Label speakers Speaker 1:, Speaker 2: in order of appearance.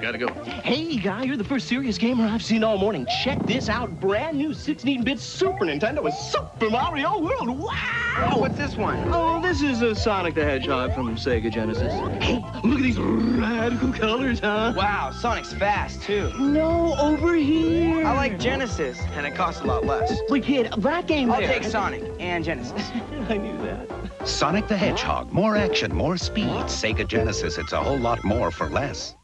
Speaker 1: Gotta go.
Speaker 2: Hey, guy, you're the first serious gamer I've seen all morning. Check this out. Brand new 16-bit Super Nintendo with Super Mario World. Wow!
Speaker 3: What's this one?
Speaker 2: Oh, this is a Sonic the Hedgehog from Sega Genesis. Hey, look at these radical colors, huh?
Speaker 3: Wow, Sonic's fast, too.
Speaker 2: No, over here.
Speaker 3: I like Genesis, and it costs a lot less.
Speaker 2: But kid, that game
Speaker 3: I'll
Speaker 2: there-
Speaker 3: take Sonic and Genesis.
Speaker 2: I knew that.
Speaker 4: Sonic the Hedgehog. More action, more speed. Sega Genesis, it's a whole lot more for less.